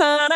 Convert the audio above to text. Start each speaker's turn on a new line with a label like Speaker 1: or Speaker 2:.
Speaker 1: na na na